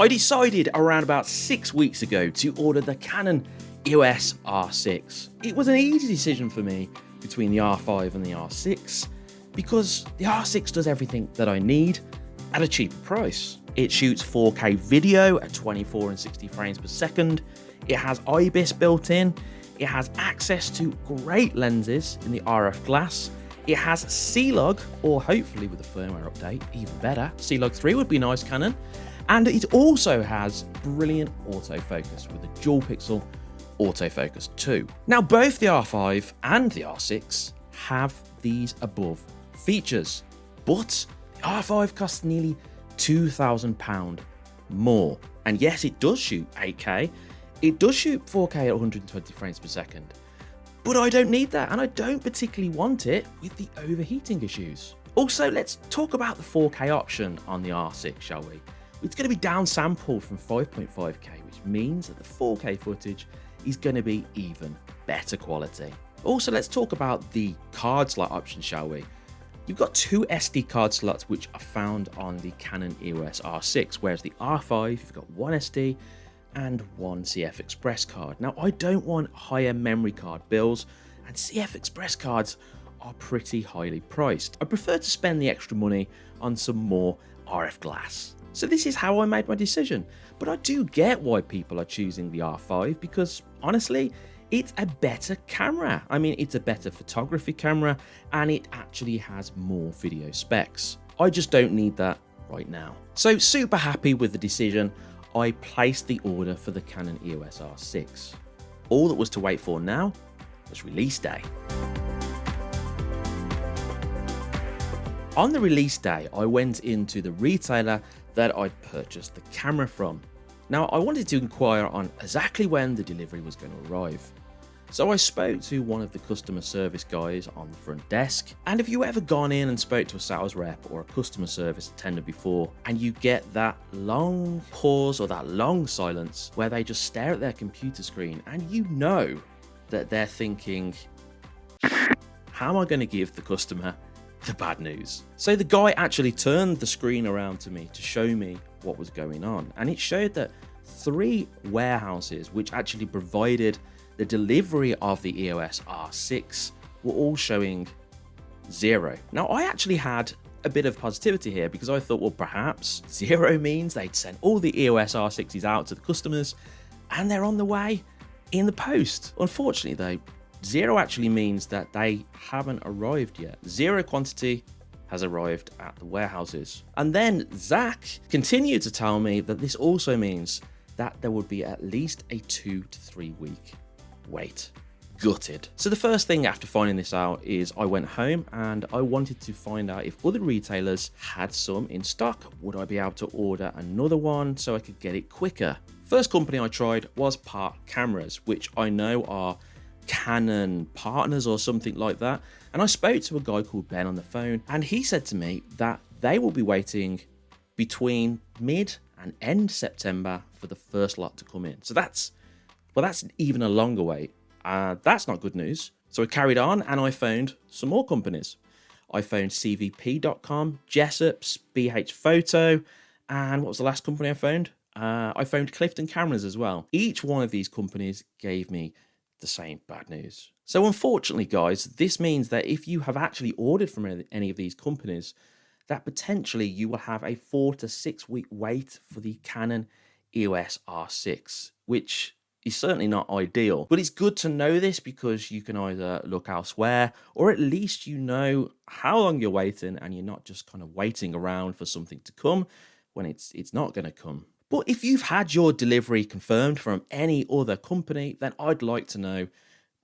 I decided around about six weeks ago to order the Canon EOS R6. It was an easy decision for me between the R5 and the R6 because the R6 does everything that I need at a cheaper price. It shoots 4K video at 24 and 60 frames per second. It has IBIS built in. It has access to great lenses in the RF glass. It has C-Log, or hopefully with a firmware update, even better. C-Log 3 would be nice, Canon. And it also has brilliant autofocus with a dual pixel autofocus too. Now both the R5 and the R6 have these above features, but the R5 costs nearly £2,000 more. And yes, it does shoot 8K, it does shoot 4K at 120 frames per second, but I don't need that and I don't particularly want it with the overheating issues. Also, let's talk about the 4K option on the R6, shall we? It's going to be downsampled from 5.5K, which means that the 4K footage is going to be even better quality. Also, let's talk about the card slot option, shall we? You've got two SD card slots which are found on the Canon EOS R6, whereas the R5, you've got one SD and one CF Express card. Now, I don't want higher memory card bills, and CF Express cards are pretty highly priced. I prefer to spend the extra money on some more RF glass. So this is how I made my decision. But I do get why people are choosing the R5 because honestly, it's a better camera. I mean, it's a better photography camera and it actually has more video specs. I just don't need that right now. So super happy with the decision. I placed the order for the Canon EOS R6. All that was to wait for now was release day. On the release day, I went into the retailer that I'd purchased the camera from. Now, I wanted to inquire on exactly when the delivery was going to arrive. So I spoke to one of the customer service guys on the front desk. And have you ever gone in and spoke to a sales rep or a customer service attendant before and you get that long pause or that long silence where they just stare at their computer screen and you know that they're thinking, how am I going to give the customer the bad news. So the guy actually turned the screen around to me to show me what was going on. And it showed that three warehouses, which actually provided the delivery of the EOS R6, were all showing zero. Now, I actually had a bit of positivity here because I thought, well, perhaps zero means they'd sent all the EOS R6s out to the customers and they're on the way in the post. Unfortunately, though, Zero actually means that they haven't arrived yet. Zero quantity has arrived at the warehouses. And then Zach continued to tell me that this also means that there would be at least a two to three week wait. Gutted. So the first thing after finding this out is I went home and I wanted to find out if other retailers had some in stock. Would I be able to order another one so I could get it quicker? First company I tried was Park Cameras, which I know are Canon partners or something like that. And I spoke to a guy called Ben on the phone, and he said to me that they will be waiting between mid and end September for the first lot to come in. So that's, well, that's even a longer wait. Uh, that's not good news. So I carried on and I phoned some more companies. I found CVP.com, Jessops, BH Photo, and what was the last company I phoned? Uh, I phoned Clifton Cameras as well. Each one of these companies gave me the same bad news. So unfortunately, guys, this means that if you have actually ordered from any of these companies, that potentially you will have a four to six week wait for the Canon EOS R6, which is certainly not ideal. But it's good to know this because you can either look elsewhere or at least you know how long you're waiting and you're not just kind of waiting around for something to come when it's it's not going to come. But if you've had your delivery confirmed from any other company, then I'd like to know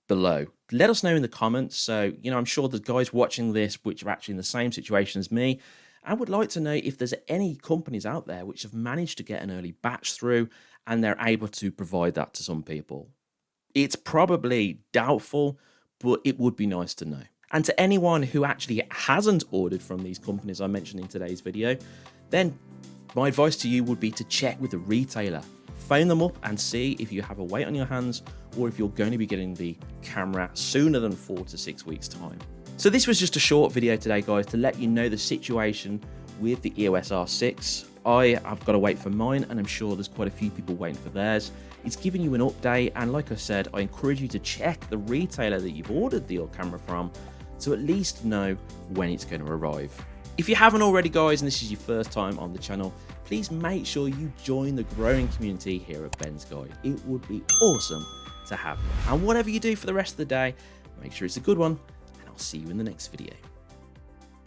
below. Let us know in the comments. So, you know, I'm sure the guys watching this, which are actually in the same situation as me, I would like to know if there's any companies out there which have managed to get an early batch through and they're able to provide that to some people. It's probably doubtful, but it would be nice to know. And to anyone who actually hasn't ordered from these companies I mentioned in today's video, then my advice to you would be to check with the retailer. Phone them up and see if you have a wait on your hands or if you're going to be getting the camera sooner than four to six weeks time. So this was just a short video today guys to let you know the situation with the EOS R6. I have got to wait for mine, and I'm sure there's quite a few people waiting for theirs. It's giving you an update, and like I said, I encourage you to check the retailer that you've ordered the old camera from to at least know when it's going to arrive. If you haven't already, guys, and this is your first time on the channel, please make sure you join the growing community here at Ben's Guide. It would be awesome to have you. And whatever you do for the rest of the day, make sure it's a good one, and I'll see you in the next video.